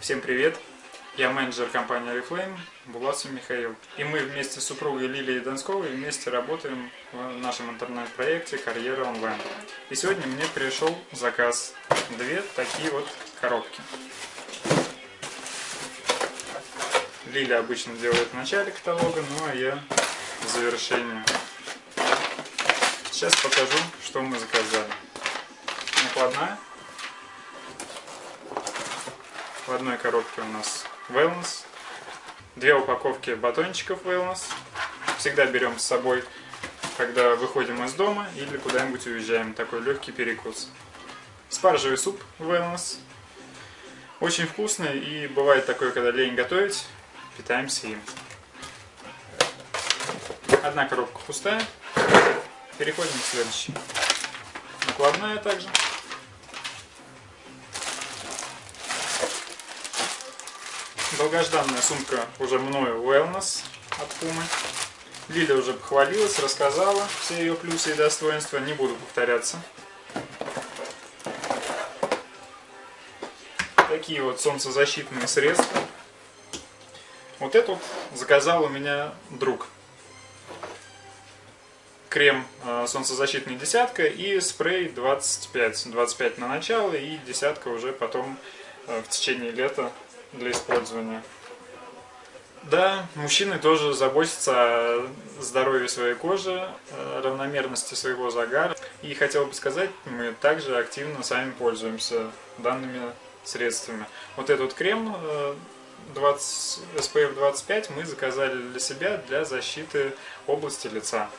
Всем привет! Я менеджер компании Reflame Буласов Михаил. И мы вместе с супругой Лилией Донсковой вместе работаем в нашем интернет-проекте «Карьера онлайн». И сегодня мне пришел заказ. Две такие вот коробки. Лилия обычно делает в начале каталога, ну а я в завершении. Сейчас покажу, что мы заказали. Накладная в одной коробке у нас Wellness. Две упаковки батончиков Wellness. Всегда берем с собой, когда выходим из дома или куда-нибудь уезжаем. Такой легкий перекус. Спаржевый суп Wellness. Очень вкусный и бывает такое, когда лень готовить, питаемся им. Одна коробка пустая. Переходим к следующей. Накладная также. Долгожданная сумка уже мною Wellness от Puma. Лиля уже похвалилась, рассказала все ее плюсы и достоинства, не буду повторяться. Такие вот солнцезащитные средства. Вот это вот заказал у меня друг. Крем э, солнцезащитный десятка и спрей 25. 25 на начало и десятка уже потом э, в течение лета для использования. Да, мужчины тоже заботятся о здоровье своей кожи, равномерности своего загара. И хотел бы сказать, мы также активно сами пользуемся данными средствами. Вот этот крем 20, SPF 25 мы заказали для себя для защиты области лица.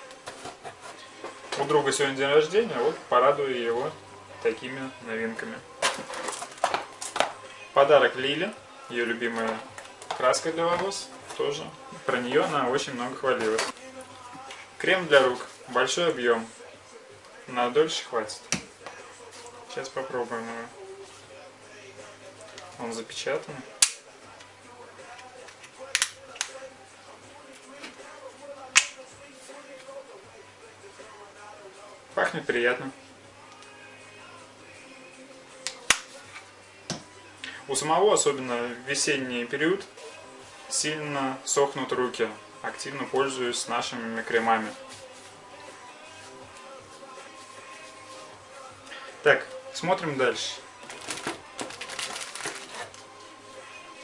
У друга сегодня день рождения, вот порадую его такими новинками. Подарок Лиле ее любимая краска для волос тоже. Про нее она очень много хвалилась. Крем для рук. Большой объем. На дольше хватит. Сейчас попробуем его. Он запечатан. Пахнет приятно. У самого, особенно в весенний период, сильно сохнут руки. Активно пользуюсь нашими кремами. Так, смотрим дальше.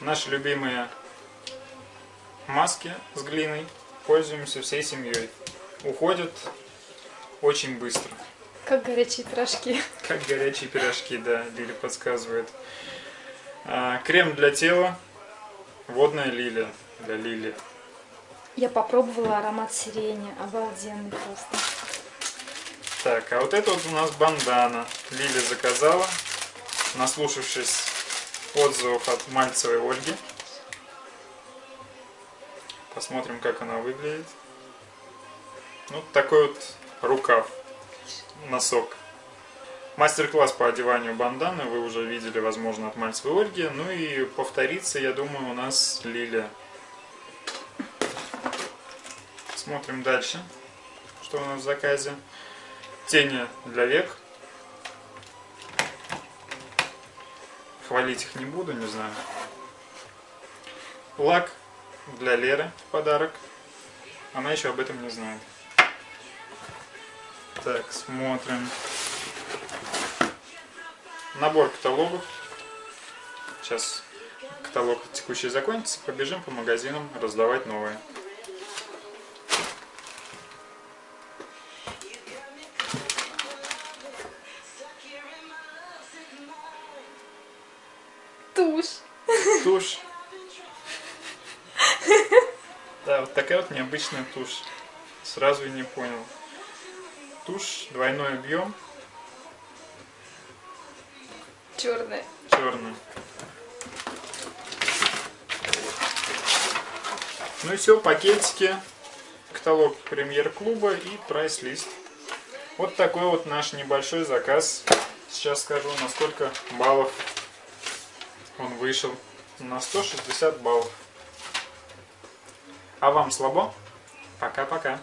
Наши любимые маски с глиной. Пользуемся всей семьей. Уходят очень быстро. Как горячие пирожки. Как горячие пирожки, да, Лили подсказывает. А, крем для тела. Водная лилия для лилии. Я попробовала аромат сирени. Обалденный просто. Так, а вот это вот у нас бандана. Лили заказала, наслушавшись отзывов от Мальцевой Ольги. Посмотрим, как она выглядит. Ну, такой вот рукав, носок. Мастер-класс по одеванию банданы вы уже видели, возможно, от Мальцевой Ольги. Ну и повторится, я думаю, у нас Лилия. Смотрим дальше, что у нас в заказе. Тени для век. Хвалить их не буду, не знаю. Лак для Леры в подарок. Она еще об этом не знает. Так, смотрим. Набор каталогов. Сейчас каталог текущий закончится, побежим по магазинам раздавать новые. Тушь. Тушь. Да, вот такая вот необычная тушь. Сразу и не понял. Тушь, двойной объем, Черная. Черный. Ну и все, пакетики, каталог премьер-клуба и прайс-лист. Вот такой вот наш небольшой заказ. Сейчас скажу, на сколько баллов он вышел. На 160 баллов. А вам слабо? Пока-пока.